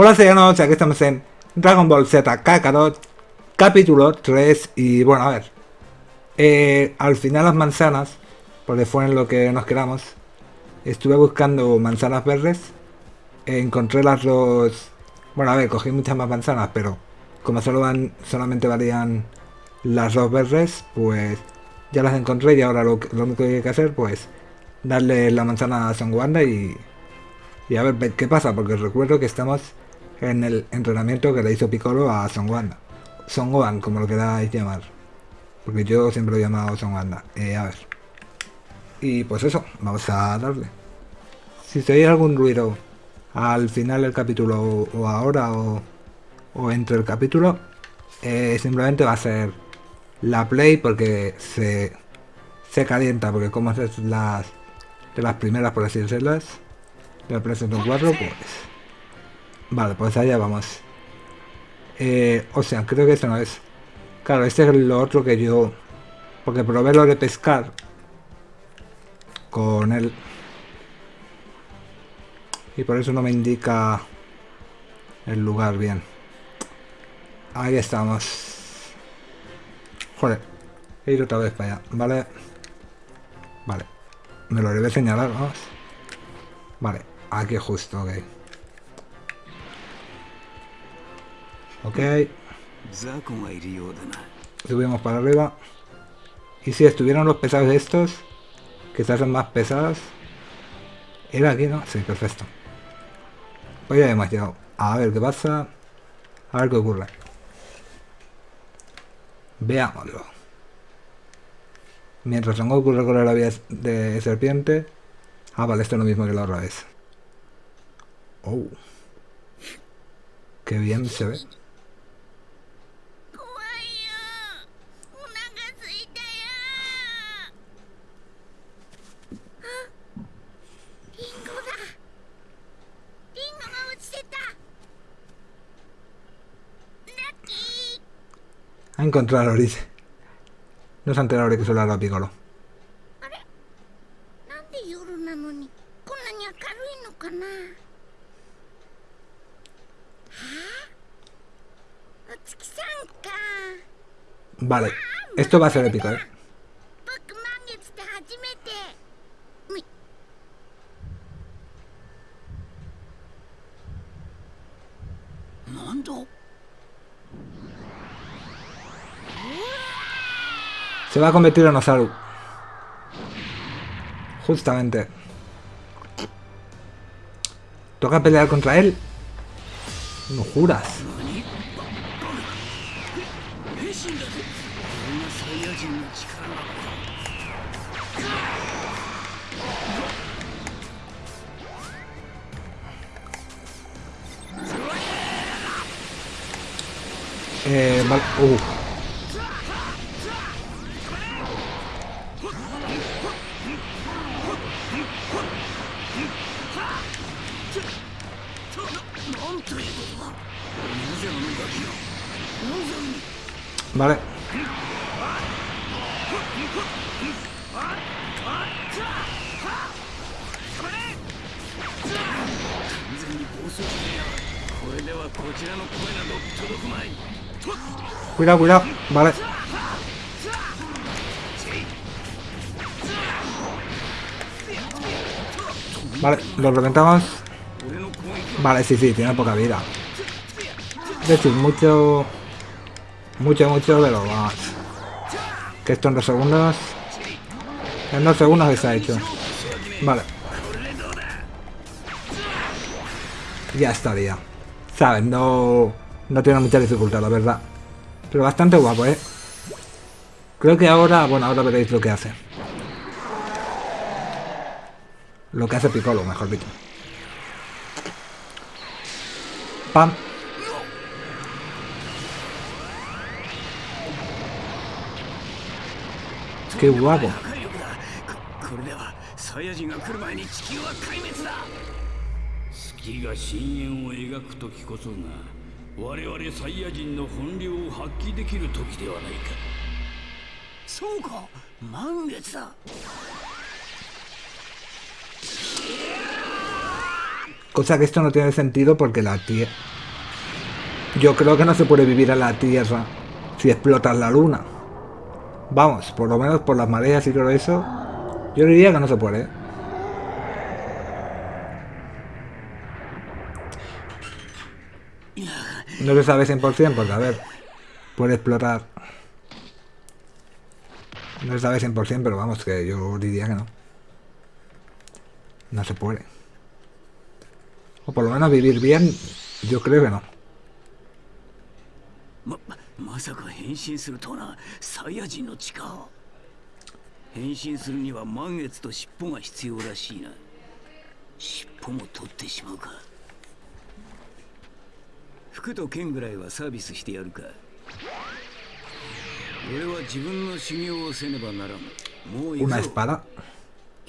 Hola señores, aquí estamos en Dragon Ball Z Kakarot, capítulo 3 y bueno, a ver, eh, al final las manzanas, porque fue en lo que nos quedamos, estuve buscando manzanas verdes, encontré las dos, bueno a ver, cogí muchas más manzanas, pero como solo van, solamente valían las dos verdes, pues ya las encontré y ahora lo, único que hay que hacer, pues darle la manzana a Son Wanda y, y a ver qué pasa, porque recuerdo que estamos en el entrenamiento que le hizo Piccolo a Son Wanda. Son como lo queráis llamar. Porque yo siempre lo he llamado Son Wanda. Eh, a ver. Y pues eso, vamos a darle. Si se oye algún ruido al final del capítulo o ahora o, o entre el capítulo, eh, simplemente va a ser la play porque se, se calienta, porque como es las de las primeras por así decirlas, de la PlayStation 4, pues Vale, pues allá vamos. Eh, o sea, creo que esto no es. Claro, este es lo otro que yo... Porque probé lo de pescar. Con él. Y por eso no me indica el lugar bien. Ahí estamos. Joder. He ido otra vez para allá. Vale. Vale. Me lo debe señalar, vamos. Vale. Aquí justo, ok. Ok. Subimos para arriba. Y si estuvieran los pesados estos, que se hacen más pesadas. ¿Era aquí, no? Sí, perfecto. Pues ya hemos llegado. A ver qué pasa. A ver qué ocurre. Veámoslo. Mientras Son Goku recorre la vía de serpiente. Ah, vale, esto es lo mismo que la otra vez. Oh. Qué bien se ve. Ha encontrado dice. No se ha enterado de que solo era Piccolo. Vale, esto va a ser épico, ¿eh? Se va a convertir en Osaru. Justamente. ¿Toca pelear contra él? No juras. Eh. Uh. Vale. Cuidado, cuidado. Vale. Vale, lo reventamos. Vale, sí, sí, tiene poca vida. Es decir, mucho... Mucho, mucho lo más. Que esto en dos segundos... En dos segundos está hecho. Vale. Ya estaría. ¿Sabes? No... No tiene mucha dificultad, la verdad. Pero bastante guapo, ¿eh? Creo que ahora... Bueno, ahora veréis lo que hace. Lo que hace Piccolo, mejor dicho. Pam. qué guapo. Cosa que esto no tiene sentido porque la tierra... Yo creo que no se puede vivir a la tierra si explotas la luna. Vamos, por lo menos por las mareas y todo eso, yo diría que no se puede. No se sabe 100% porque, a ver, puede explotar. No se sabe 100%, pero vamos, que yo diría que no. No se puede. O por lo menos vivir bien, yo creo que no. ままさか変身するとはな。サイヤ人の血か変身するには満月と尻尾が必要らしいな。尻尾も取ってしまうか。服と剣ぐらいはサービスしてやるか。俺は自分の修行をせねばならん。もう行くぞ.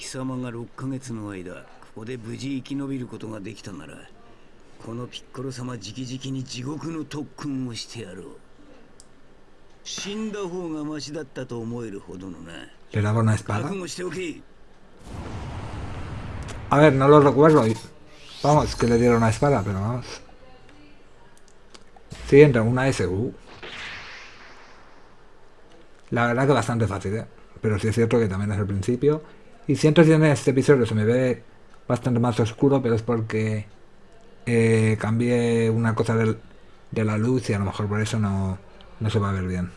貴様が6ヶ月の間ここで無事生き延びることができたならこのピッコロ様直々に地獄の特訓をしてやろう Le daba una espada. A ver, no lo recuerdo. Vamos, que le dieron una espada, pero vamos. Sí, entra una SU. La verdad que bastante fácil. ¿eh? Pero sí es cierto que también es el principio. Y siento que en este episodio se me ve bastante más oscuro, pero es porque eh, cambié una cosa de la luz y a lo mejor por eso no, no se va a ver bien.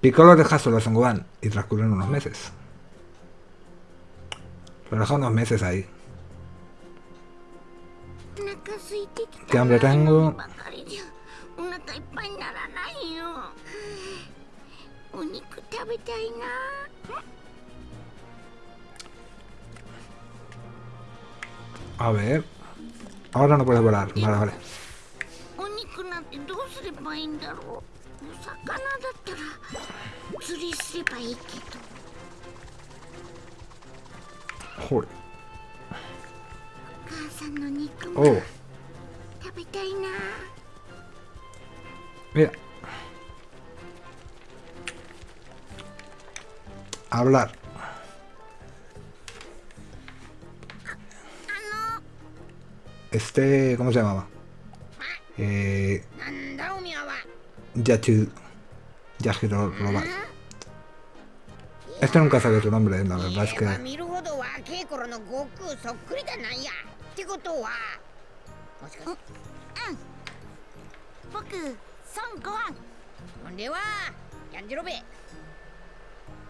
Piccolo deja solo a Son y transcurren unos meses. Lo deja unos meses ahí. ¿Qué hambre tengo? A ver... Ahora no puedes volar. Vale, vale. てどうすればいいんだろう？お魚だったら釣りすればいいけど Joder. お母さんの肉も Oh, 食べたいな mira. Hablar. あの Este, ¿cómo se llamaba? えー、じゃあ、チュー、じゃあ、ヒロロバ。Este nunca sabe tu nombre, la verdad es que. ことは、もし。ん。孫悟空。ほんは、ヤンジロベ。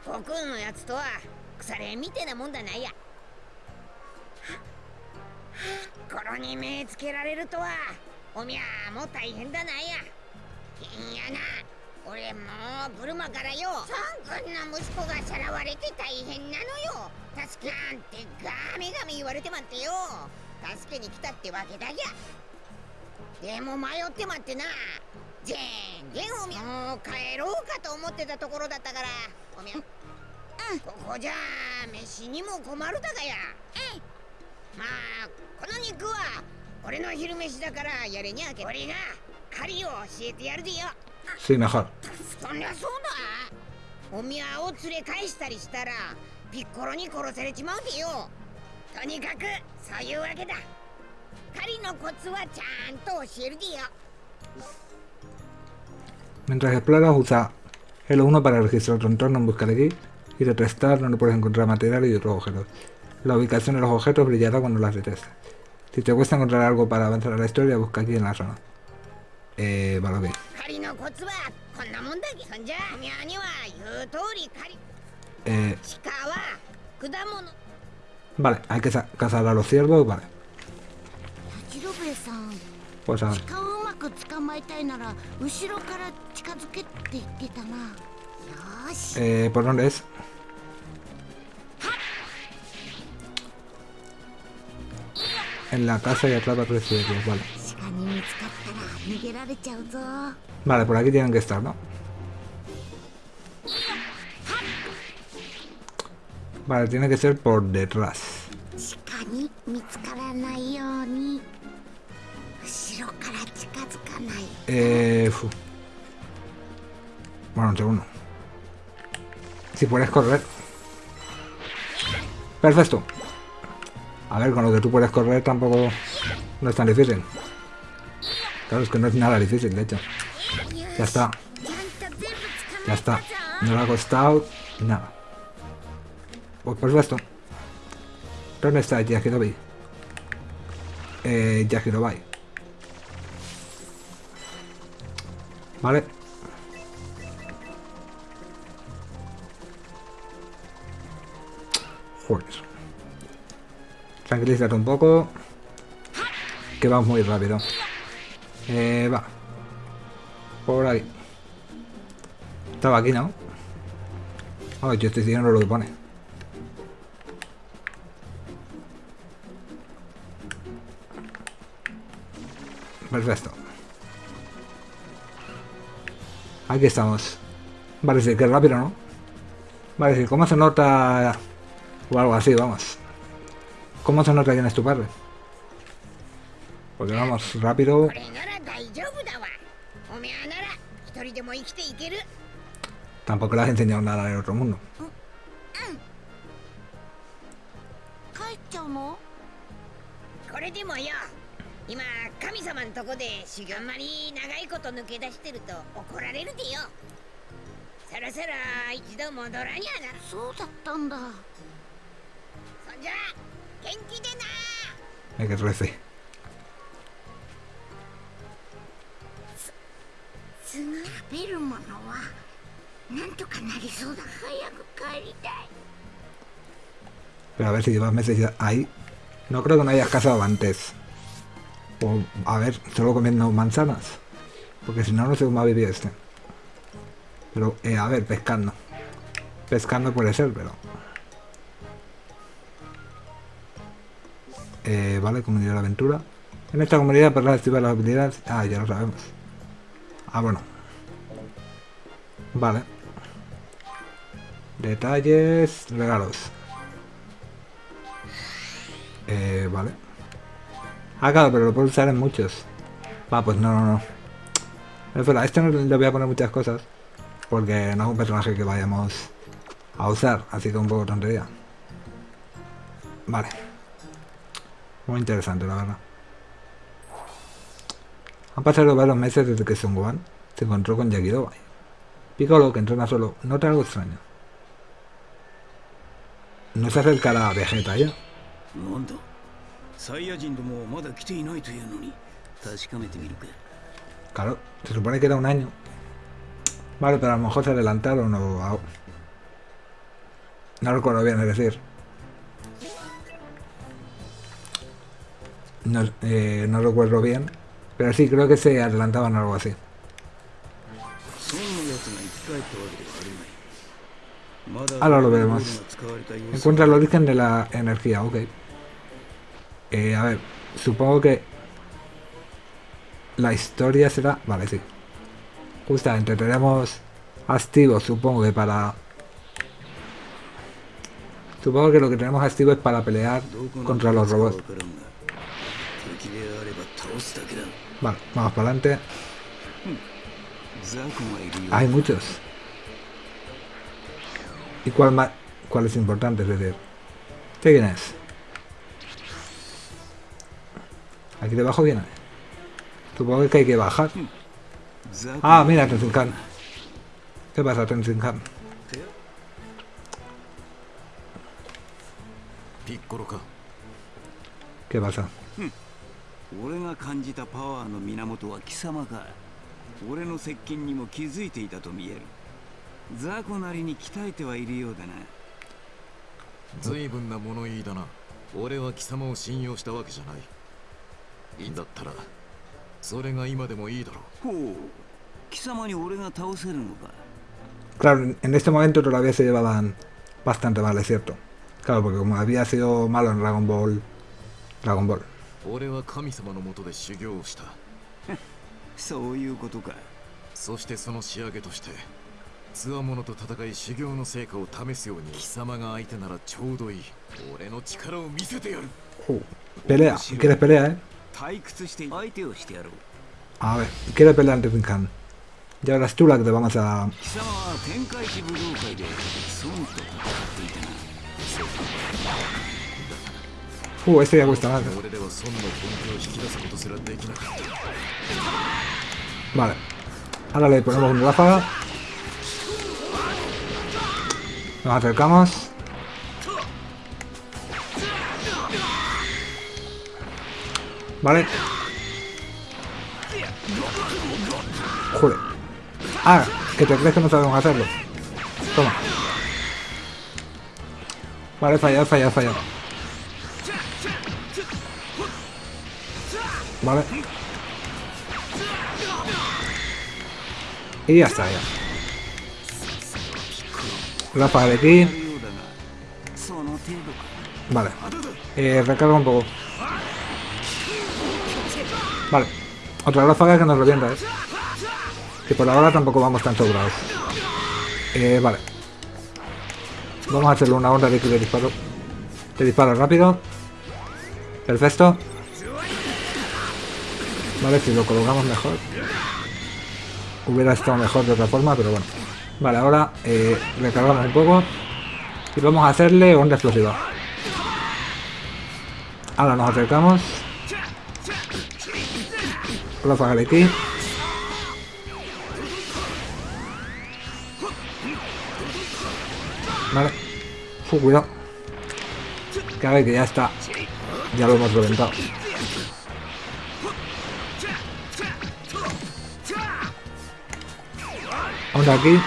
悟空のやつとは、腐れ見てなもんだないや。この任命つけられるとは。おみゃもう大変だなんや。いやな。俺もうブルマからよ。サン君の息子がさらわれて大変なのよ。助けなんてガミガミ言われてまってよ。助けに来たってわけだぎゃ。でも迷ってまってな。全然おみゃ。もう帰ろうかと思ってたところだったから。おみゃ。ここじゃ飯にも困るだがや。まあこの肉は Sí, mejor. Mientras exploras, usa el 1 para registrar tu entorno en busca de aquí y de tu estar donde puedes encontrar material y otros objetos. La ubicación de los objetos brillará cuando las detectes. Si te cuesta encontrar algo para avanzar a la historia, busca aquí en la zona. Eh, vale, ok. Eh, vale, hay que cazar a los ciervos, vale. Pues a ver. Eh, ¿por dónde es? en la casa y atrapa tres suicidios, vale. Vale, por aquí tienen que estar, ¿no? Vale, tiene que ser por detrás. Eh. Bueno, entre uno. Si puedes correr. Perfecto. A ver, con lo que tú puedes correr tampoco no es tan difícil. Claro, es que no es nada difícil, de hecho. Ya está. Ya está. No le ha costado nada. Pues por supuesto. ¿Dónde está Yakirobi? Eh, Yakirobai. Vale. Joder. Tranquilízate un poco. Que vamos muy rápido. Eh, va. Por ahí. Estaba aquí, ¿no? Oh, yo estoy siguiendo lo que pone. Perfecto. Aquí estamos. Vale, sí, que rápido, ¿no? Vale, sí, ¿cómo se nota? O algo así, vamos. ¿Cómo se nota quién es tu padre? Porque vamos, rápido. これなら大丈夫だわおめえなら一人でも生きていける Tampoco le has enseñado nada del otro mundo. Hay que rece. Pero a ver si llevas meses ahí. No creo que no hayas casado antes. O a ver, solo comiendo manzanas. Porque si no, no sé cómo va a vivir este. Pero, eh, a ver, pescando. Pescando puede ser, pero... Eh, vale, comunidad de aventura. En esta comunidad podrás activar las habilidades... Ah, ya lo sabemos. Ah, bueno. Vale. Detalles, regalos. Eh, vale. Ah, claro, pero lo puedo usar en muchos. Va, pues no, no, no. A este no le voy a poner muchas cosas. Porque no es un personaje que vayamos a usar. Así que un poco tontería. Vale. Muy interesante, la verdad. Han pasado varios meses desde que Son Gohan se encontró con Yakirobai. Piccolo, que entrena solo, nota algo extraño. No se acercará a Vegeta ya. なんだサイヤ人どもはまだ来ていないというのに確かめてみるか Claro, se supone que era un año. Vale, pero a lo mejor se adelantaron o... a- No recuerdo bien, es decir. No, eh, no recuerdo bien, pero sí, creo que se adelantaban algo así. Ahora lo veremos. Encuentra el origen de la energía, ok. Eh, a ver, supongo que la historia será... Vale, sí. Justamente tenemos activos, supongo que para... Supongo que lo que tenemos activo es para pelear contra los robots. Vale, vamos para adelante. Hay muchos. ¿Y cuál más? ¿Cuál es importante? Es decir, ¿qué viene es? Aquí debajo viene. Supongo que hay que bajar. Ah, mira, Tenzinhan. ¿Qué pasa, Tenzinhan? ¿Qué pasa? 俺が感じたパワーの源は貴様か俺の接近にも気づいていたと見えるザコなりに鍛えてはいるようだな随分な物言いだな俺は貴様を信用したわけじゃないいいんだったらそれが今でもいいだろうほう貴様に俺が倒せるのか Claro, en- en este momento todavía se llevaban bastante mal, es cierto. Claro, porque como había sido malo en Dragon Ball... Dragon Ball. 俺は神様のもとで修行をした。そういうことか。そしてその仕上げとして強者と戦い修行の成果を試すように貴様が相手ならちょうどいい。俺の力を見せてやる。Uh, pelea. ¿Quieres pelea, eh? 退屈して相手をしてやろう。A ver, quiere pelear Tenshinhan. Ya verás tú la que te vamos a... 貴様は天下一武道会で孫と戦っていたな Uh, este ya cuesta más. 俺では孫の本気を引き出すことすらできなかった Vale. Ahora le ponemos una ráfaga. Nos acercamos. Vale. Joder. Ah, que te crees que no sabemos hacerlo. Toma. Vale, he fallado, he fallado, he fallado. Vale. Y ya está, ya. Rafa de ti. Vale. Eh, recarga un poco. Vale. Otra ráfaga que nos revienta, ¿eh? Que por ahora tampoco vamos tan sobrados. Eh, vale. Vamos a hacerle una onda de, de disparo. De disparo rápido. Perfecto. Vale, si lo colocamos mejor. Hubiera estado mejor de otra forma, pero bueno. Vale, ahora eh, recargamos un poco. Y vamos a hacerle onda explosiva. Ahora nos acercamos. Ráfaga de aquí. Vale. Cuidado. Ver, que ya está. Ya lo hemos reventado. Onda aquí.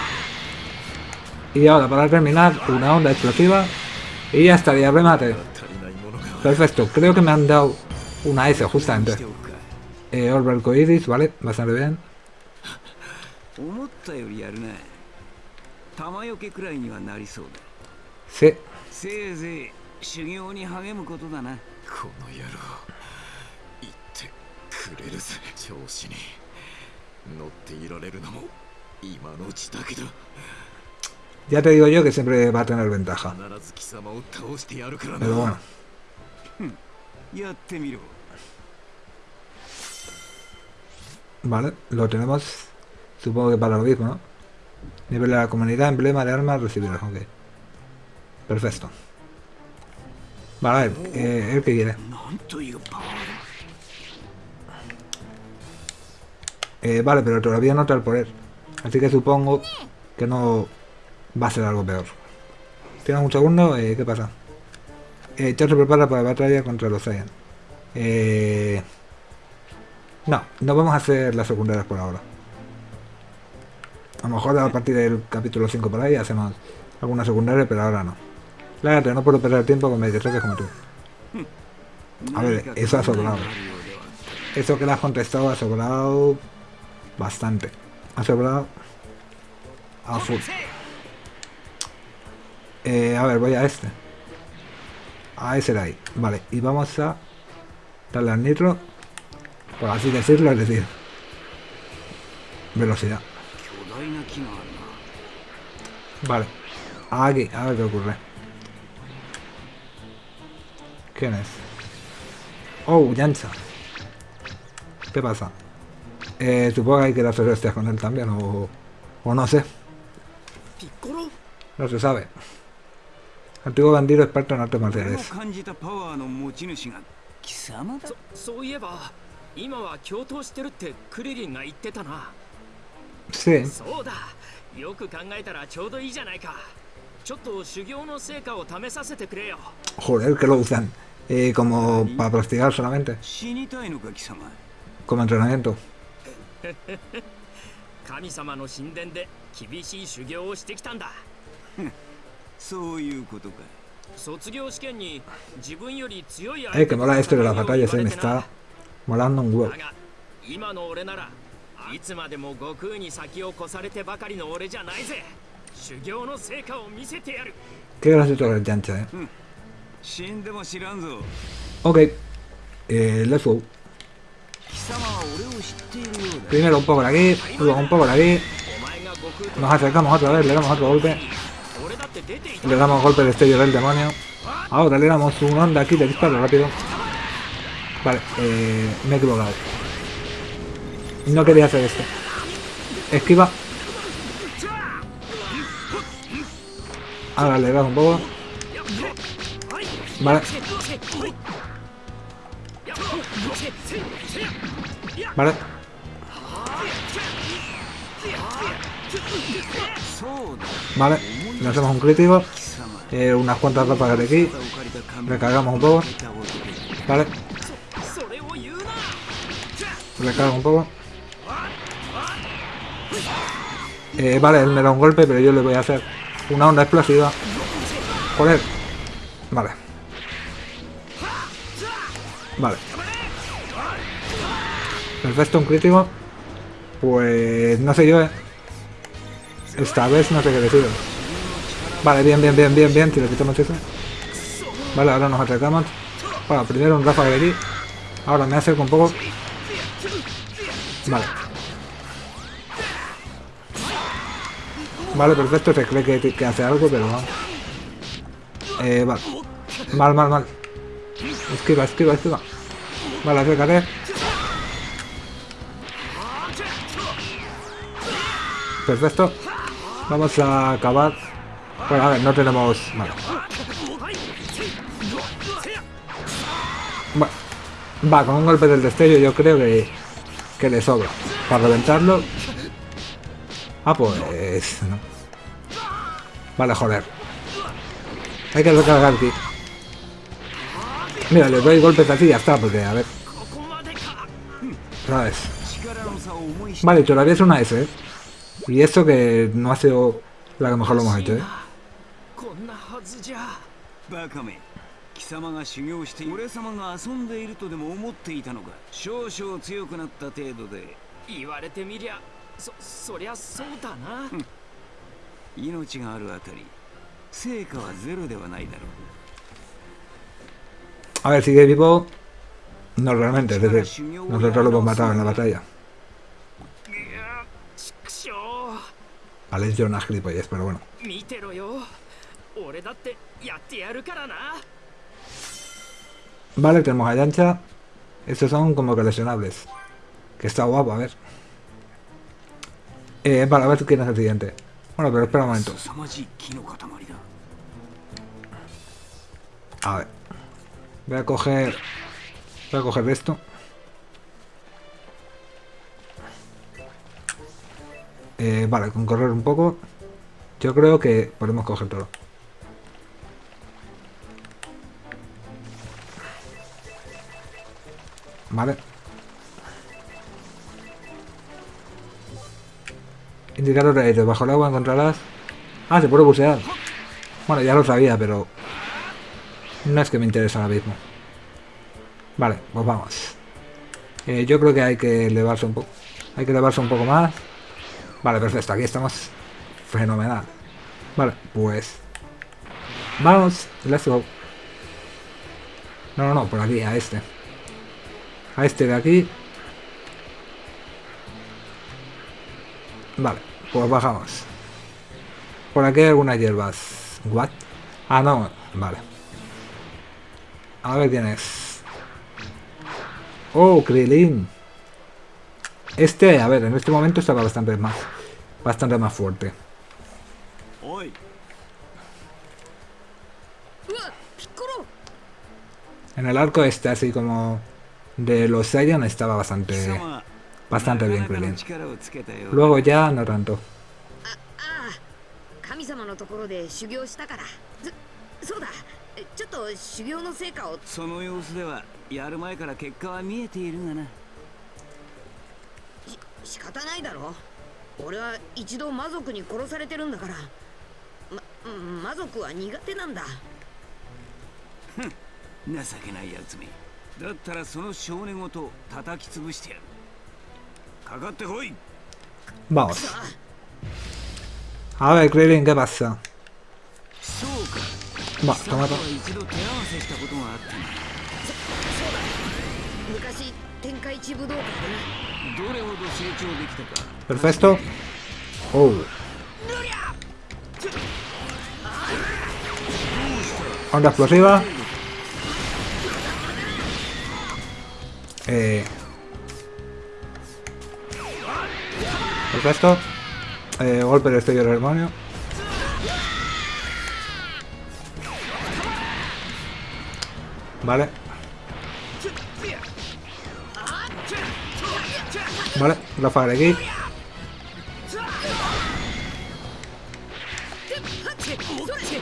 Y ahora para terminar, una onda explosiva. Y ya estaría remate. 足りないものが Perfecto, creo que me han dado una S justamente. しておくか Eh, Orbe arcoiris, vale, bastante bien. 思ったよりやるな玉よけくらいにはなりそうだ Sí, せいぜい修行に励むことだなこの野郎言ってくれるぜ調子に乗っていられるのも今のうちだけだ ya te digo yo que siempre va a tener ventaja. Pero bueno. Hmm. Vale, lo tenemos. Supongo que para lo mismo, ¿no? Nivel de la comunidad, emblema de armas, recibirás. Ok. Perfecto. Vale, a ver, eh, el que quiere. Eh, vale, pero todavía no está el poder. Así que supongo que no va a ser algo peor. Tenemos un segundo, ¿qué pasa? Eh, Chao se prepara para la batalla contra los Saiyan. Eh, no, no vamos a hacer las secundarias por ahora. A lo mejor a partir del capítulo 5 por ahí hacemos alguna secundaria, pero ahora no. Lárgate, no puedo perder tiempo con mediatracas como tú. A ver, eso ha sobrado. Eso que le has contestado ha sobrado bastante. Asegurar a ah, full. Eh, a ver, voy a este. A ese de ahí. Vale, y vamos a darle al nitro. Por así decirlo, es decir. Velocidad. Vale. Aquí, a ver qué ocurre. ¿Quién es? Oh, Yancha. ¿Qué pasa? Eh, supongo que hay que hacer hostias con él también, o, o no sé. ピッコロ No se sabe. Antiguo bandido experto en artes 俺の marciales. 感じたパワーの持ち主が貴様だそそういえば今は共闘してるってクリリンが言ってたな Sí, そうだよく考えたらちょうどいいじゃないかちょっと修行の成果を試させてくれよ joder, que lo usan. Eh, como para practicar solamente. 死にたいのか貴様 Como entrenamiento. 神様の神殿で厳しい修行をしてきたんだ。そういうことか。卒業試験に自分より強い Eh, que mola esto eh, 今の俺ならいつまでも悟空に先を越されてばかりの俺じゃないぜ。修行の成果を見せてやる。Qué gracioso es el Yancha, eh. 死んでも知らんぞ。Ok. Eh, let's go. Primero un poco por aquí, luego un poco por aquí. Nos acercamos otra vez, le damos otro golpe. Le damos golpe de estello del demonio. Ahora le damos un onda aquí de disparo rápido. Vale, eh, me he equivocado. No quería hacer esto. Esquiva. Ahora le das un poco. Vale, vale Vale, lanzamos un crítico. Eh, unas cuantas ropas de aquí. Recargamos un poco. Vale. Recargo un poco. Eh, vale, él me da un golpe, pero yo le voy a hacer una onda explosiva. Joder. Vale. Vale. Perfecto, un crítico. Pues no sé yo, eh. Esta vez no sé qué decido. Vale, bien, bien, bien, bien, bien. Si le quitamos eso. Vale, ahora nos acercamos. Bueno, primero un ráfaga de aquí. Ahora me acerco un poco. Vale. Vale, perfecto. Se cree que, hace algo, pero. Eh, vale. Mal, mal, mal. Esquiva, esquiva, esquiva. Vale, acércate. Perfecto. Vamos a acabar. Bueno, a ver, no tenemos... Bueno, va, con un golpe del destello yo creo que, que le sobra. Para reventarlo... Ah, pues... Vale, joder. Hay que recargar aquí. Mira, le doy golpes así y ya está, porque a ver... Otra vez. Vale, todavía es una S, ¿eh? Y eso que no ha sido la que mejor lo hemos hecho, ¿eh? こんなはずじゃバカめ貴様が修行して俺様が遊んでいるとでも思っていたのか少々強くなった程度で言われてみりゃそそりゃそうだな命があるあたり成果はゼロではないだろ A ver, sigue vivo. No realmente, es decir, nosotros lo hemos matado en la batalla. Alex era una gilipollez, pero bueno. Vale, tenemos a Yancha. Estos son como coleccionables. Que está guapo, a ver. Eh, para ver quién es el siguiente. Bueno, pero espera un momento. A ver. Voy a coger... Voy a coger esto. Eh, vale, con correr un poco. Yo creo que podemos coger todo. Vale. Indicador aire. Bajo el agua encontrarás... Ah, se puede bucear. Bueno, ya lo sabía, pero... No es que me interese ahora mismo. Vale, pues vamos. Eh, yo creo que hay que elevarse un poco. Hay que elevarse un poco más. Vale, perfecto. Aquí estamos. Fenomenal. Vale, pues... Vamos. Let's go. No, no, no. Por aquí, a este. A este de aquí. Vale, pues bajamos. Por aquí hay algunas hierbas. ¿What? Ah, no. Vale. A ver quién es. Oh, Krilin. Este, a ver, en este momento estaba bastante más, bastante más fuerte. En el arco este, así como de los Saiyan, estaba bastante, bastante bien Krillin. Luego ya no tanto. 仕方ないだろ。俺は一度魔族に殺されてるんだから。まうん魔族は苦手なんだ。情けないやつめ。だったらその少年ごと叩き潰してやる。かかってこい。Vamos. さあ A ver, Krilin, ¿qué pasa? そうか。Va, 貴様 toma, とは toma. 一度手合わせしたことがあったな。昔天下一武道会でな Perfecto. Oh. Onda explosiva. Eh. Perfecto. Eh, golpe de estello del demonio. Vale. vale il va aquí la gay.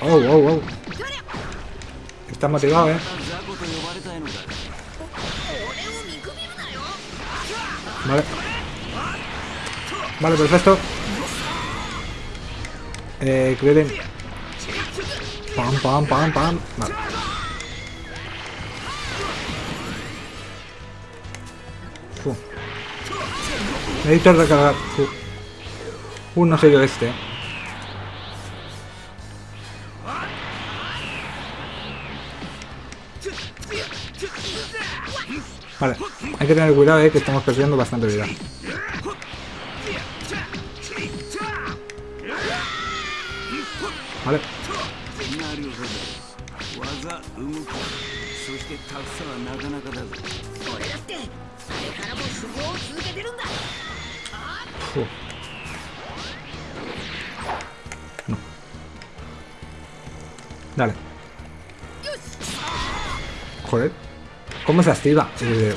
Oh. oh, oh. Está motivado, eh. Vale. Vale, perfecto. Eh, Krillin. Pam, pam, pam, pam. Vale. Necesito recargar. Fu. Uh, no sé yo este. Vale, hay que tener cuidado, eh, que estamos perdiendo bastante vida. Vale, ¿Cómo se activa? Eh,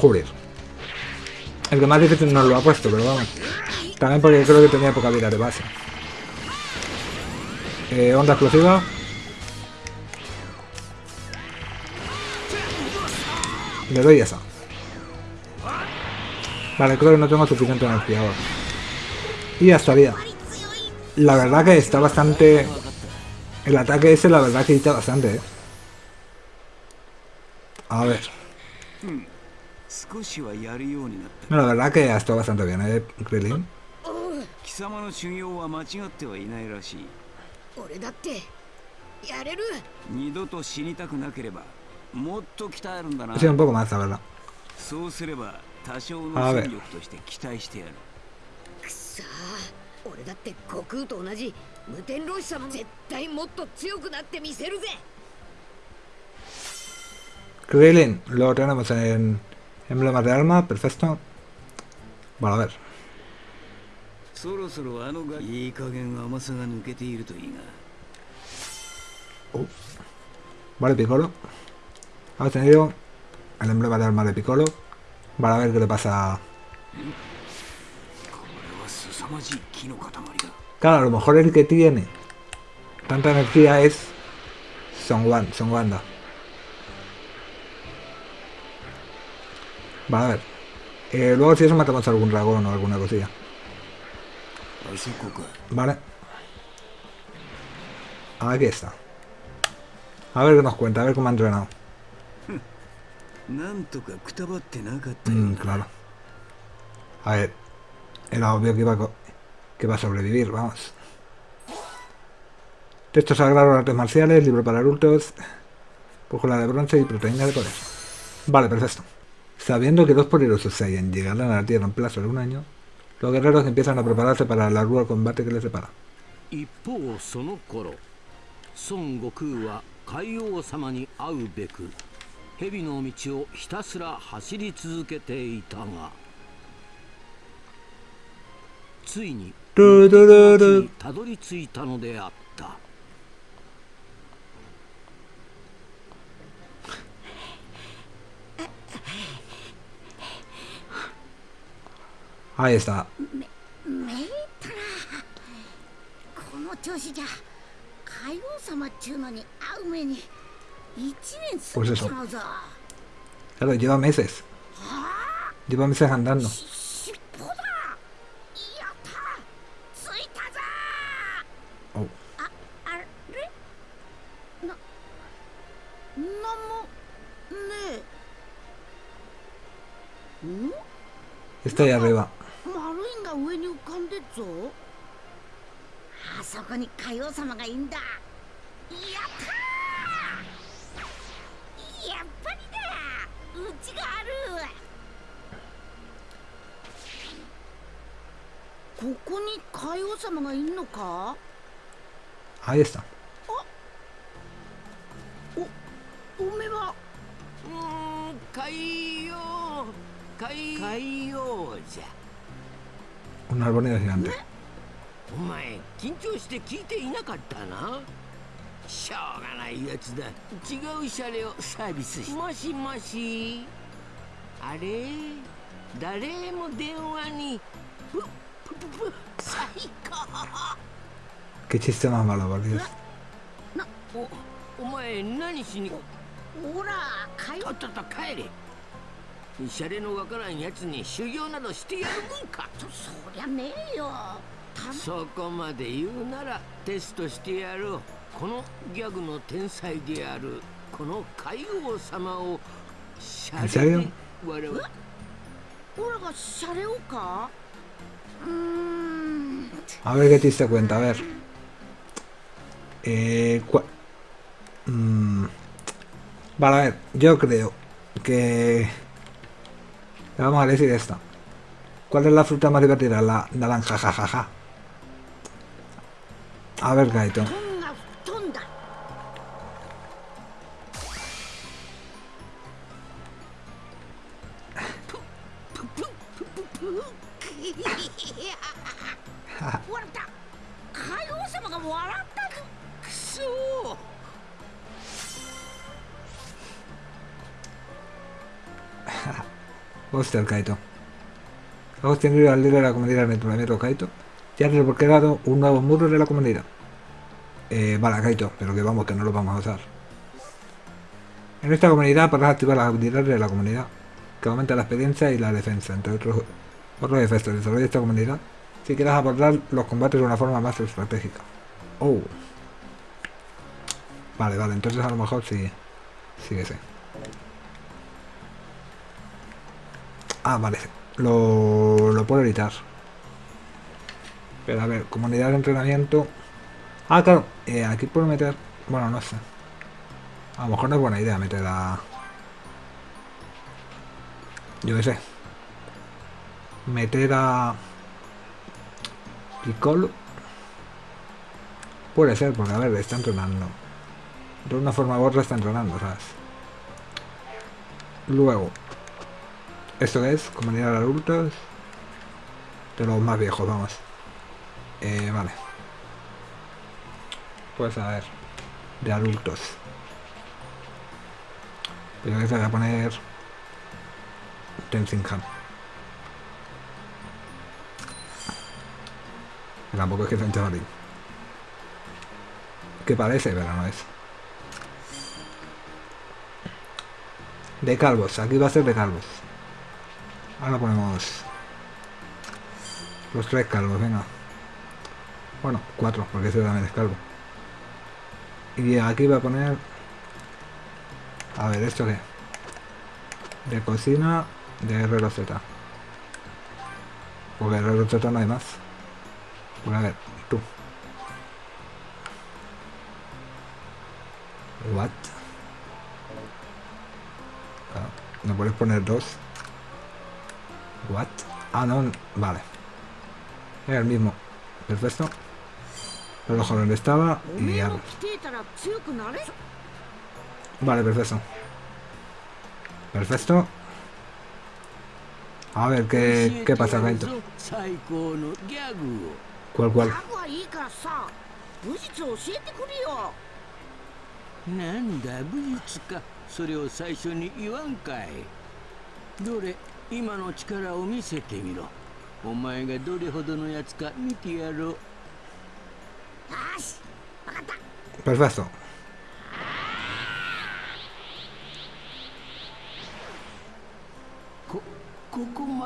Joder. El que más difícil no lo ha puesto, pero vamos. También porque creo que tenía poca vida de base. Eh, onda explosiva. Le doy esa. Vale, creo que no tengo suficiente energía ahora. Y ya estaría. La verdad que está bastante... El ataque ese la verdad que está bastante, ¿eh? A ver. No, la verdad que ha estado bastante bien, ¿eh, Krillin? Sí, un poco más, la verdad. A ver. すれば多少あのべ戦力として期待してやるくさあ俺だって悟空と同じ無天老師様絶対もっと強くなってみせるぜ Krillin, lo tenemos en emblemas de alma, perfecto. Bueno, a ver. そろそろあのがいい加減甘さが抜けているといいが Vale, Piccolo. Ha obtenido el emblema de alma de Piccolo. Para ver qué le pasa. Claro, a lo mejor el que tiene tanta energía es Son, Wan, Son Wanda. Va a ver. Eh, luego si eso matamos a algún dragón o alguna cosilla. Vale. Aquí está. A ver qué nos cuenta, a ver cómo ha entrenado. Mm, claro. A ver. Era obvio que iba a que iba a sobrevivir, vamos. Texto sagrado, artes marciales, libro para adultos, brújula de bronce y proteína de poder. Vale, perfecto. Sabiendo que dos poderosos Saiyan llegarán a la Tierra en plazo de un año, los guerreros empiezan a prepararse para el arduo combate que les separa. 一方その頃孫悟空は海王様に会うべく蛇の道をひたすら走り続けていたがついに ルルルル。たどり着いたのであった。はいでしめめいたらこの調子じゃ海王様っちゅうのに会う目に一年過ぎちまうぞ。ただ一番はメスです。自分はメス判断の。なんもねえ。ん？ahí arriba. 丸いんが上に浮かんでっぞ。あそこに海王様がいんだ。やったー！やっぱりだ。うちがある。ここに海王様がいんのか？Ahí está. おめはうーん海洋海海洋じゃ。gigante. お前緊張して聞いていなかったな。しょうがないやつだ。違うシャレをサービスしもしもし。あれ？誰も電話に。ぷぷぷぷ最高 Qué chiste más malo, por Dios. おお前何しにほらかよとっとと帰れ。シャレのわからんやつに修行などしてやるもんか。そそりゃねえよ。たそこまで言うならテストしてやろうこのギャグの天才であるこの海王様をシャレで笑うオラがシャレをか？うーん。A ver qué chiste cuenta, a ver. Eh, cua- Mm, Vale, a ver, yo creo que... Vamos a decir esta. ¿Cuál es la fruta más divertida? La naranja, jajaja. A ver, Gaito. Hostia, el Kaito. Hemos tenido al líder de la comunidad en el planeta Kaito. Ya has desbloqueado un nuevo muro de la comunidad. Eh, vale, Kaito, pero que vamos, que no lo vamos a usar. En esta comunidad podrás activar las habilidades de la comunidad, que aumenta la experiencia y la defensa, entre otros, otros efectos. Desarrolla esta comunidad si quieres abordar los combates de una forma más estratégica. Oh. Vale, vale, entonces a lo mejor sí. Sí que sí. Ah, vale. Lo, lo puedo editar. Pero a ver, comunidad de entrenamiento. Ah, claro. eh, aquí puedo meter... Bueno, no sé. A lo mejor no es buena idea meter a... Yo qué sé. Meter a... Piccolo. Puede ser, porque a ver, está entrenando. De una forma u otra está entrenando, ¿sabes? Luego, ¿Esto es? Comunidad de adultos. De los más viejos, vamos. Eh, vale. Pues a ver. De adultos. Pero que se voy a poner. Que Tampoco es que sea un chavalín. Que parece, pero no es. De calvos. Aquí va a ser de calvos. Ahora ponemos los tres calvos, venga. Bueno, cuatro, porque ese también es calvo. Y aquí voy a poner... A ver, ¿esto qué? De cocina de RZ. Porque RZ no hay más. Pues a ver, tú. What? ¿No puedes poner dos? ¿What? Ah, no, vale. El mismo. Perfecto. El ojo donde estaba y ya. Vale, perfecto. Perfecto. A ver, ¿qué, qué pasa dentro? ¿Cuál, cuál? 今の力を見せてみろ。お前がどれほどのやつか見てやろう。よし分かった。Perfecto.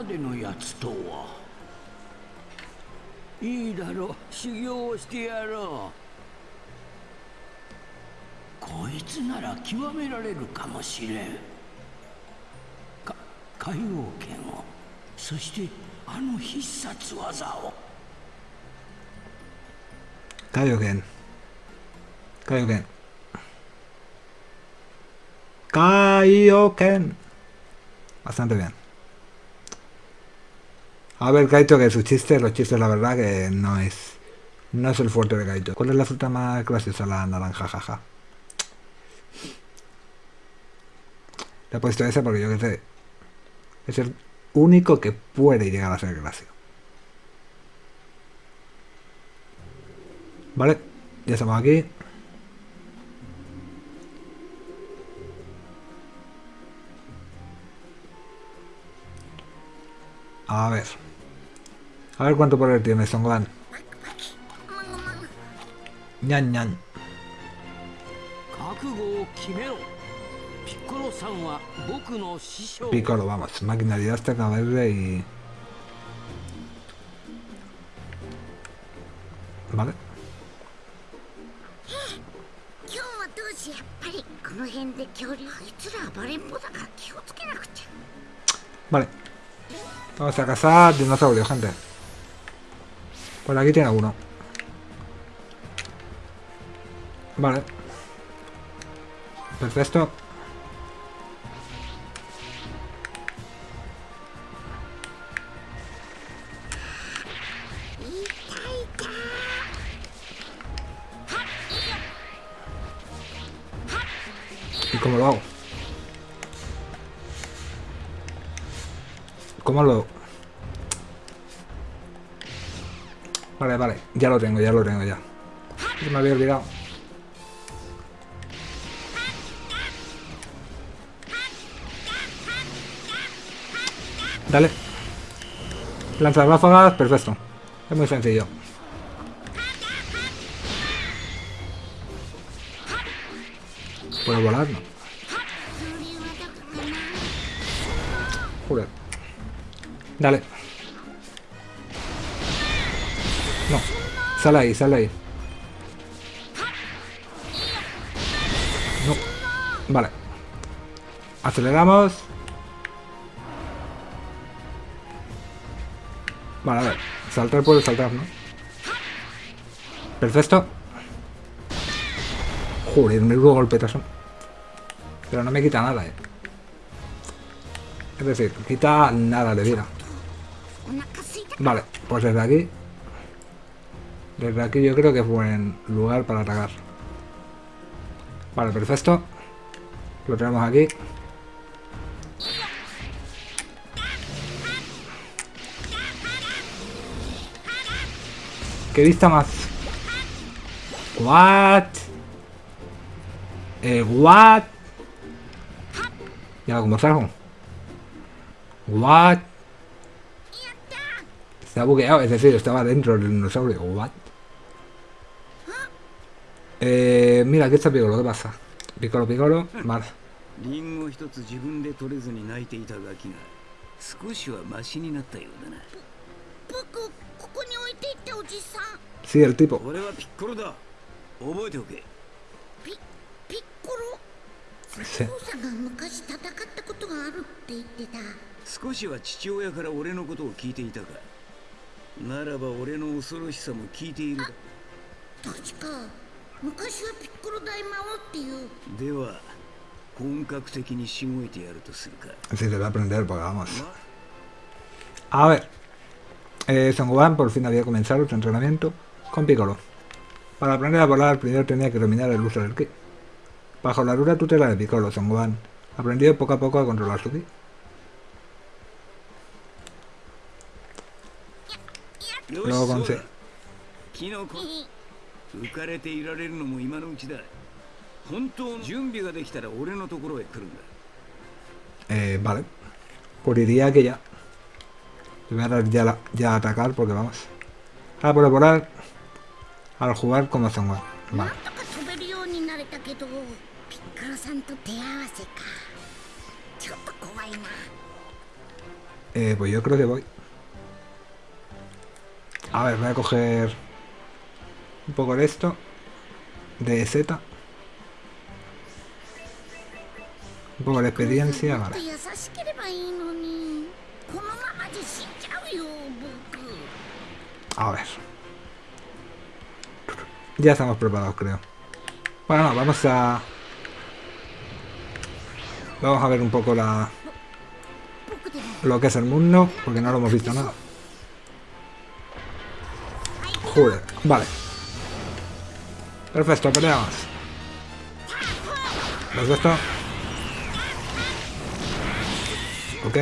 でのやつとは？いいだろう。修行をしてやろう。こいつなら極められるかもしれん。海王剣をそしてあの必殺技を Kaioken. Kaioken. Kaioken. Bastante bien. A ver, Kaito, que sus chistes, los chistes, la verdad que no es... No es el fuerte de Kaito. ¿Cuál es la fruta más graciosa? La naranja, jaja. Le he puesto esa porque yo que sé... es el único que puede llegar a ser Gracio. Vale, ya estamos aquí. A ver. A ver cuánto poder tiene Songlan. Ñan ñan. Piccolo, vamos. Máquina de Azteca verde y... Vale. 今日はどうしやっぱりこの辺で恐竜あいつら暴れん坊だから気をつけなくちゃ Vale. Vamos a cazar dinosaurios, gente. Por aquí tiene uno. Vale. Perfecto. Ya lo tengo, ya lo tengo, ya. Me había olvidado. Dale. Lanzar ráfagas, perfecto. Es muy sencillo. Puedo volar, no. Joder. Dale. Sal ahí, sal ahí. No. Vale. Aceleramos. Vale, a ver. Saltar puede saltar, ¿no? Perfecto. Joder, me hubo golpetazo. Pero no me quita nada, eh. Es decir, quita nada de vida. Vale, pues desde aquí desde aquí yo creo que es buen lugar para atacar. Vale, perfecto. Lo tenemos aquí. ¿Qué vista más? What? Eh, what? Ya, como salgo. What? Se ha es decir, estaba dentro del dinosaurio. What? Eh, mira, aquí está Piccolo, ¿qué pasa? Piccolo, Piccolo, vale. リンゴ一つ自分で取れずに泣いていたガキが少しはマシになったようだな。僕ここに置いていったおじさん。Sí, el tipo. 俺はピッコロだ。覚えておけ。ピピッコロ？Sí. 父さんが昔戦ったことがあるって言ってた少しは父親から俺のことを聞いていたか。ならば俺の恐ろしさも聞いているだ。確か昔はピッコロ大魔王っていうでは本格的にしごいてやるとするか Sí, te voy a aprender, porque vamos. ま A ver. Eh, Son Gohan por fin había comenzado su entrenamiento con Piccolo. Para aprender a volar, primero tenía que dominar el uso del ki. Bajo la dura tutela de Piccolo, Son Gohan aprendió poco a poco a controlar su ki. よ Luego し con そう C. だキノコ浮かれていられるのも今のうちだ本当の準備ができたら俺のところへ来るんだ Eh, vale. Pues diría que ya. Le voy a dar ya, la- ya a atacar porque vamos. Ah, por volar. Al jugar como Son Gohan. な Vale. んとか飛べるようになれたけどピッコロさんと手合わせかちょっと怖いな Eh, pues yo creo que voy. A ver, voy a coger un poco de esto, de Z, un poco de experiencia, vale. A ver. Ya estamos preparados, creo. Bueno, no, vamos a... Vamos a ver un poco la... Lo que es el mundo, porque no lo hemos visto nada. Joder, vale. Perfecto, peleamos. Perfecto. Ok.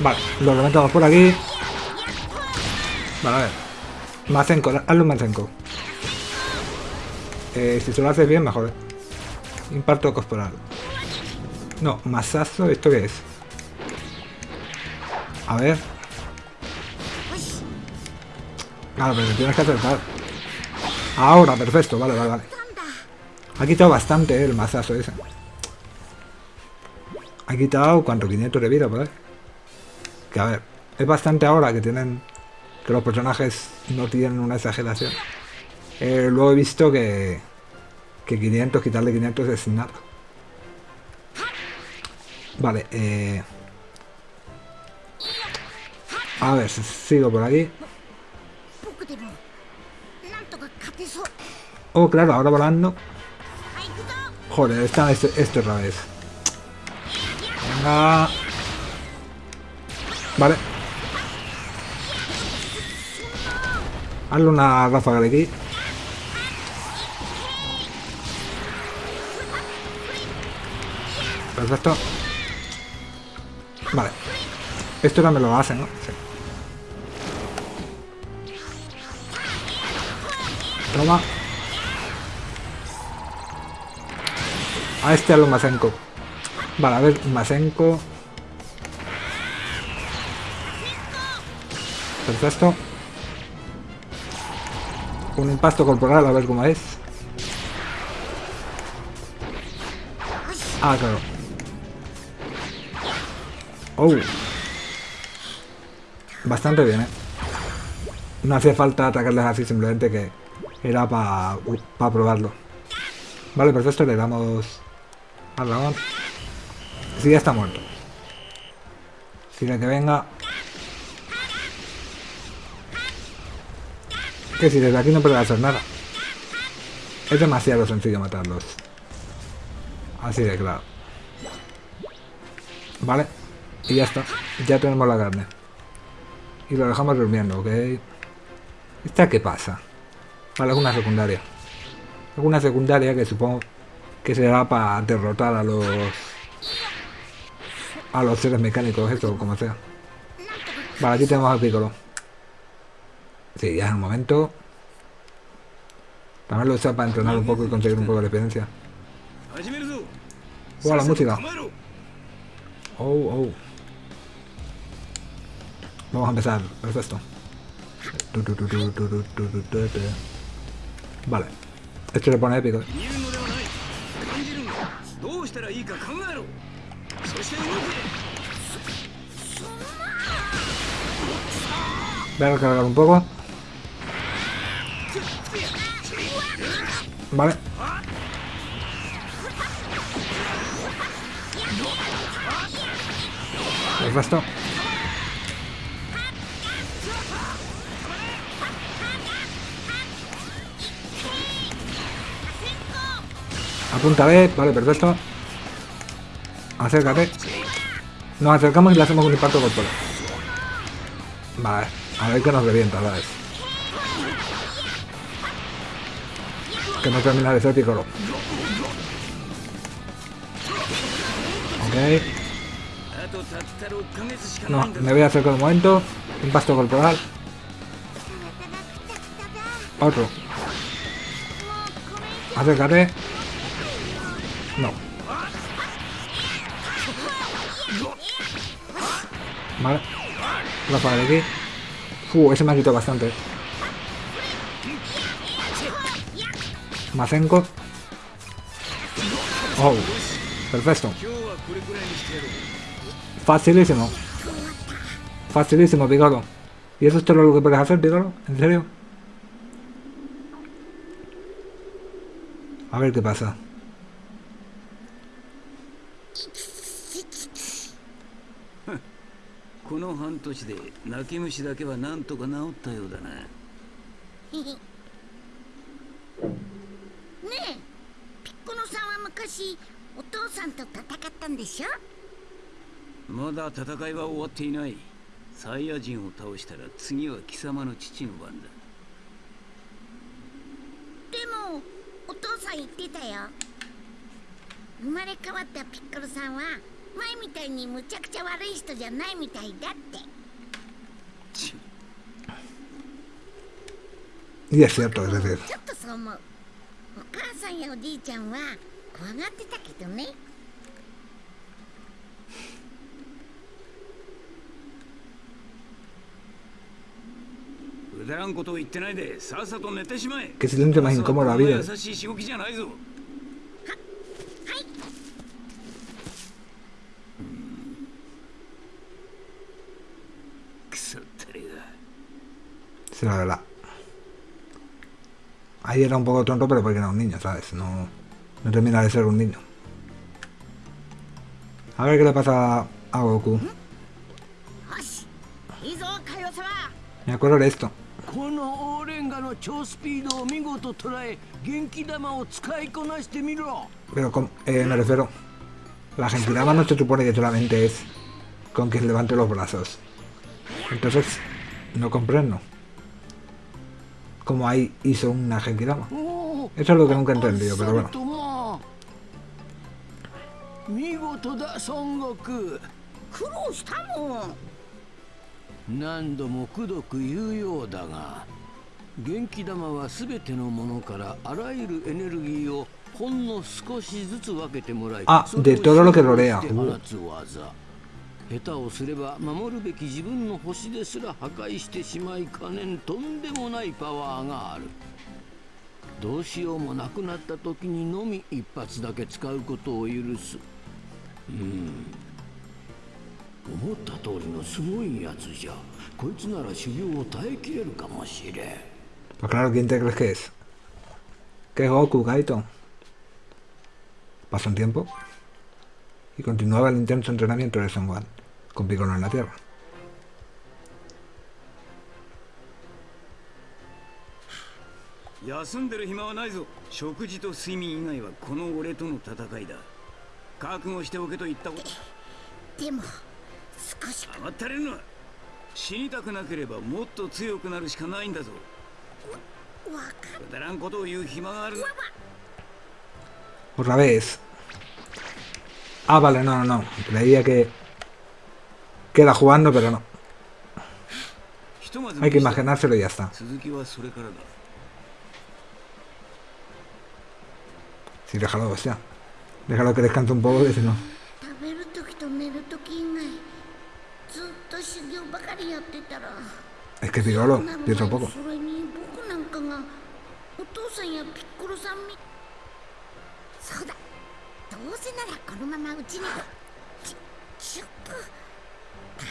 Vale, lo levantamos por aquí. Vale, a ver. Masenko, hazlo un Masenko. Eh, si se lo haces bien, mejor. Impacto corporal. No, masazo, ¿esto qué es? A ver. Claro, pero tienes que acertar. Ahora, perfecto, vale, vale, vale. Ha quitado bastante eh, el mazazo ese. Ha quitado, ¿cuánto? 500 de vida, pues. Que a ver, es bastante ahora que tienen... Que los personajes no tienen una exageración. Eh, luego he visto que... Que 500, quitarle 500 es nada. Vale, eh... A ver, sigo por aquí. Oh, claro, ahora volando. Joder, está este, este otra vez. Venga. Vale. Hazle una ráfaga de aquí. Perfecto. Vale. Esto también lo hacen, ¿no? Sí. Toma. A este a lo Masenko. Vale, a ver, Masenko. Perfecto. Un impacto corporal, a ver cómo es. Ah, claro. Oh. Bastante bien, ¿eh? No hacía falta atacarles así, simplemente que era para probarlo. Vale, perfecto, le damos al dragón. Sí, ya está muerto. Sigue que venga. Que si desde aquí no puede hacer nada. Es demasiado sencillo matarlos. Así de claro. Vale. Y ya está. Ya tenemos la carne. Y lo dejamos durmiendo, ¿ok? ¿Esta qué pasa? Vale, alguna secundaria. Alguna secundaria que supongo que será para derrotar a los... A los seres mecánicos, esto, como sea. Vale, aquí tenemos al Piccolo. Sí, ya es el momento. También lo usa para entrenar un poco y conseguir un poco de experiencia. ¡Oh, la música! ¡Oh, oh! Vamos a empezar. Perfecto. Vale. Esto le pone épico. Voy a recargar un poco. Vale. El resto. Apunta B, vale, perfecto. Acércate. Nos acercamos y le hacemos un impacto corporal. Vale, a ver que nos revienta, ¿sabes? Que no termina de ser picoro. Ok. No, me voy a acercar un momento. Impacto corporal. Otro. Acércate. No. Vale. La pared de aquí. Uh, ese me ha quitado bastante. Mazenko. Oh. Perfecto. Facilísimo. Facilísimo, Picaro. ¿Y eso es todo lo que puedes hacer, Picaro? ¿En serio? A ver qué pasa. この半年で泣き虫だけはなんとか治ったようだな。ねえピッコロさんは昔お父さんと戦ったんでしょ？まだ戦いは終わっていない。サイヤ人を倒したら次は貴様の父の番だ。でもお父さん言ってたよ。生まれ変わったピッコロさんは前みたいにむちゃくちゃ悪い人じゃないみたいだって Y es cierto, お母さんやおじいちゃんは怖がってたけどね。らんことを言ってないでさっさと寝てしまえ。Que silencio ははい。Sí, la verdad. Ahí era un poco tonto, pero porque era un niño, ¿sabes? No, no termina de ser un niño. A ver qué le pasa a Goku. Me acuerdo de esto. Pero con, eh, me refiero. La gentilama no se supone que solamente es con que levante los brazos. Entonces, no comprendo. Como ahí hizo una Genkidama. Eso es lo que nunca he entendido, pero bueno. Ah, de todo lo que rodea. Uh. 下手をすれば守るべき自分の星ですら破壊してしまいかねんとんでもないパワーがある。どうしようもなくなった時にのみ一発だけ使うことを許す。うん。思った通りのすごいやつじゃ。こいつなら修行を耐えきれるかもしれん。Pues claro, ¿quién te crees que es? Que es Goku, Kaito. Pasó un tiempo y continuaba el intenso entrenamiento de Son convivono nella terra. Yasun deru hima wa nai zo. Shokuji to suimin inai wa kono ore to no tatakai da. Kakugo shite oke to itta koto. Demo, sukoshi 甘ったれるな。死にたくなければもっと強くなるしかないんだぞ。わ、わかくだらんことを言う暇がある。Otra vez. Ah, vale, no, no, no. Creía que queda jugando, pero no. Hay que imaginárselo y ya está. Sí, déjalo, o sea. Déjalo que descanse un poco, que si no. Es que Pirolo, pienso poco.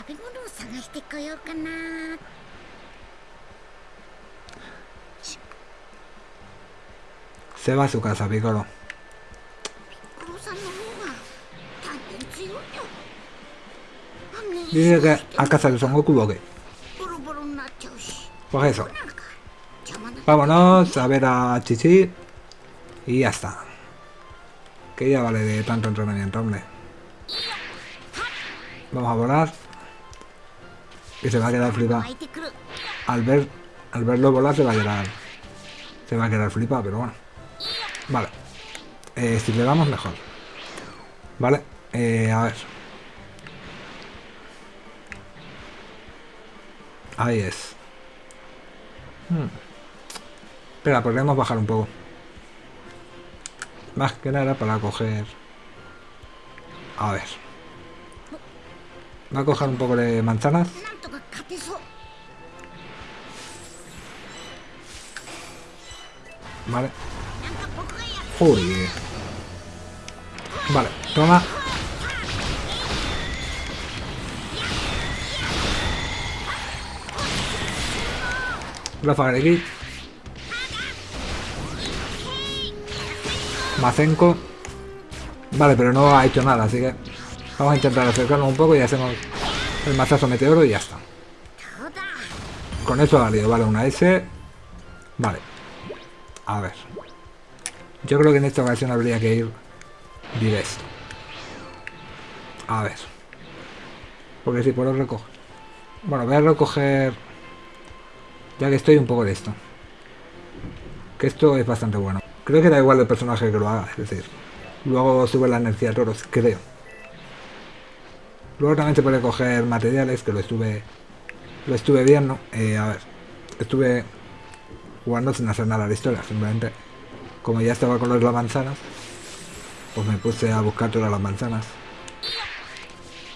食べ物を探してこようかな Se va a su casa, Piccolo. ピッコロさんの方が大変強いよあんね Dice que a casa de Son Goku o qué. ボロボロになっちゃうし Pues eso. なんか邪魔な Vámonos a ver a Chichi. Y ya está. Que ya vale de tanto entrenamiento, hombre. Vamos a volar. Y se va a quedar flipada. Al, ver, al verlo volar se va a quedar... Se va a quedar flipada, pero bueno. Vale. Eh, si le damos, mejor. Vale. Eh, a ver. Ahí es. Hmm. Espera, podríamos bajar un poco. Más que nada para coger... A ver. Voy a coger un poco de manzanas. Vale. Uy. Vale, toma. Ráfaga de aquí. Macenco. Vale, pero no ha hecho nada, así que... Vamos a intentar acercarnos un poco y hacemos el mazazo meteoro y ya está. Con eso ha valido, vale, una S. Vale. A ver. Yo creo que en esta ocasión habría que ir directo. A ver. Porque si puedo recoger. Bueno, voy a recoger... Ya que estoy un poco de esto. Que esto es bastante bueno. Creo que da igual el personaje que lo haga, es decir. Luego sube la energía de toros, creo. Luego también se puede coger materiales, que lo estuve. Lo estuve viendo. Eh, a ver. Estuve jugando sin hacer nada de historia, simplemente. Como ya estaba con las manzanas, pues me puse a buscar todas las manzanas.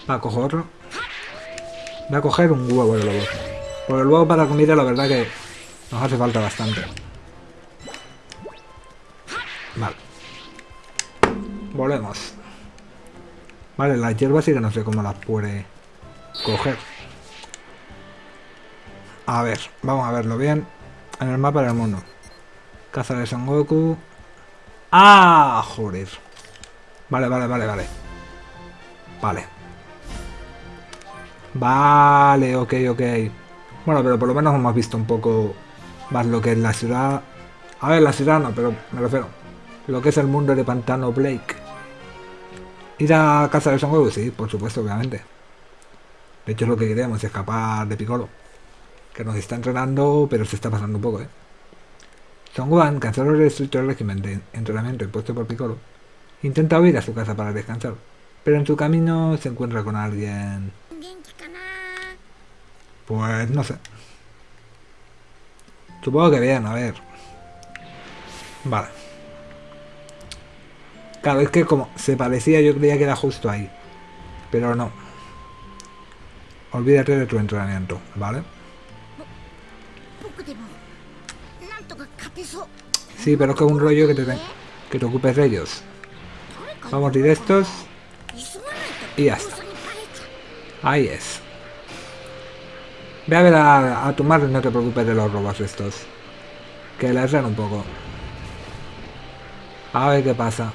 Va, cojo otro. Voy a coger un huevo de lobo. Porque el huevo para comida la verdad que Nos hace falta bastante. Vale. Volvemos. Vale, las hierbas sí que no sé cómo las puede coger. A ver, vamos a verlo bien. En el mapa del mundo. Casa de Son Goku. ¡Ah! Joder. Vale, vale, vale, vale. Vale. Vale, ok, ok. Bueno, pero por lo menos hemos visto un poco más lo que es la ciudad. A ver, la ciudad no, pero me refiero. Lo que es el mundo de Pantano Blake. Ir a casa de Son Goku, sí, por supuesto, obviamente. De hecho es lo que queremos, escapar de Piccolo. Que nos está entrenando, pero se está pasando un poco, ¿eh? Son Gohan canceló el régimen de entrenamiento impuesto por Piccolo. Intenta huir a su casa para descansar, pero en su camino se encuentra con alguien... Pues no sé. Supongo que bien, a ver. Vale. Claro, es que como se parecía, yo creía que era justo ahí. Pero no. Olvídate de tu entrenamiento, ¿vale? Sí, pero es que es un rollo que te, que te ocupes de ellos. Vamos directos. Y ya está. Ahí es. Ve a ver a, a tu madre, no te preocupes de los robos estos. Que la erran un poco. A ver qué pasa.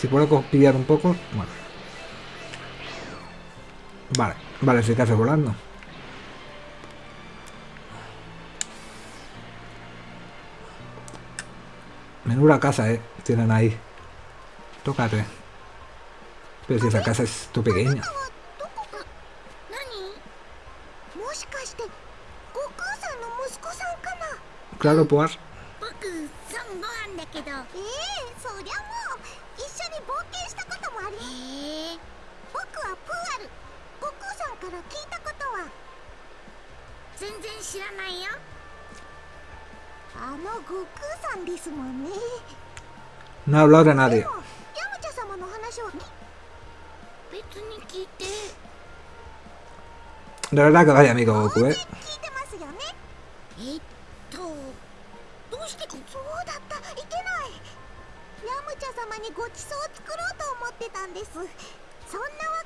Si puedo copiar un poco, bueno. Vale, vale, se te volando. Menuda casa, eh, tienen ahí. Tócate. Pero si esa casa es tu pequeña. Claro, pues. 全然知らないよ。あの悟空さんですもんね。No ムチャ様の話は別に聞いて。De verdad que vaya amigo Goku, 当然 eh. 聞いてますよね。えっとどうしてそうだったいけない。ヤムチャ様にごちそうを作ろうと思ってたんです。そんなわ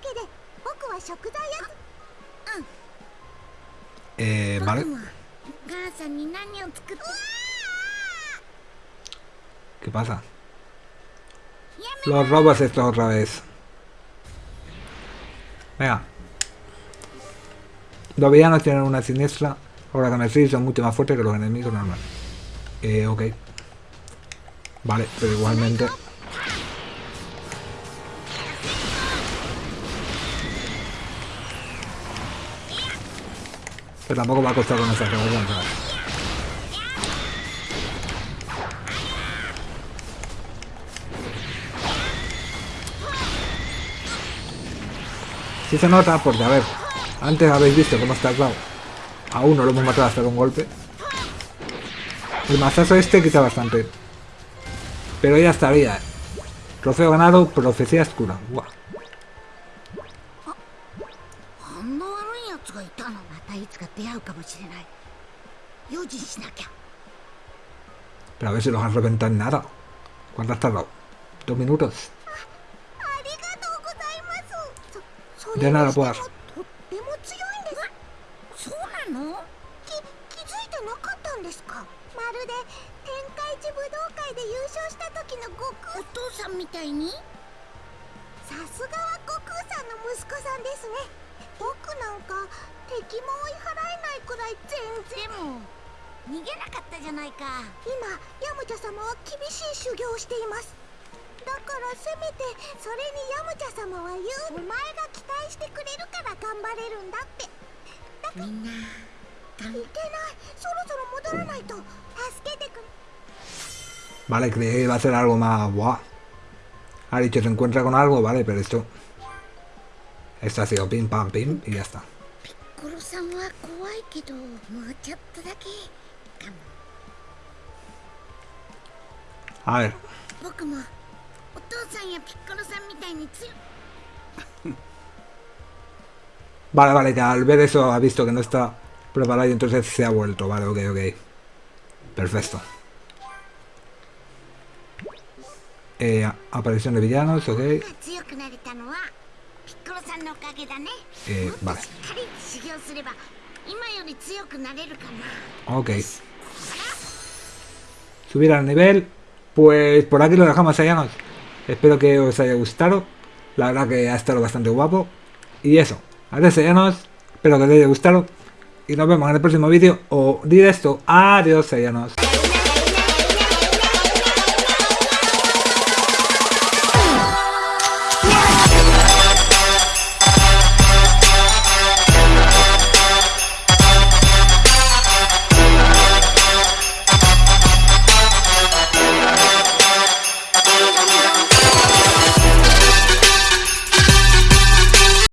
けで僕は食材や Eh, 僕 vale. もお母さん。に何 animal. ¿Qué pasa? Los robas estos otra vez. Venga. Los villanos tienen una siniestra. Ahora que me sí son mucho más fuertes que los enemigos normales. Eh, ok. Vale, pero igualmente... Pero tampoco va a costar con esa revolución. Sí se nota porque, a ver, antes habéis visto cómo está claro. A uno lo hemos matado hasta con golpe. El mazazo este quita bastante. Pero ya estaría. Trofeo ganado, profecía oscura. Guau. 出会うかもしれない用心しなきゃ Pero a ver si los has reventado en nada. ¿Cuánto has tardado? ¿Dos minutos? De nada, pues. みたいにさすがは悟空さんの息子さんですねなんか敵も追い払えないくらい全然。逃げなかったじゃないか。今ヤムチャ様は厳しい修行をしています。だからせめてそれにヤムチャ様は言うお前が期待してくれるから頑張れるんだって。だからみんないけない。そろそろ戻らないと。助けてくれ。Vale, creí que iba a ser algo más... Buah. Ha dicho se encuentra con algo, vale, pero esto... Esto ha sido pim pam pim y ya está. A ver. Vale, vale, ya al ver eso ha visto que no está preparado y entonces se ha vuelto. Vale, ok, ok. Perfecto. Eh, aparición de villanos, ok. Eh, vale. Ok. Subir al nivel. Pues por aquí lo dejamos, ¿eh, Sayanos. Espero que os haya gustado. La verdad que ha estado bastante guapo. Y eso. Adiós, ¿eh, Sayanos. Espero que os haya gustado. Y nos vemos en el próximo vídeo o directo. Adiós, ¿eh, Sayanos.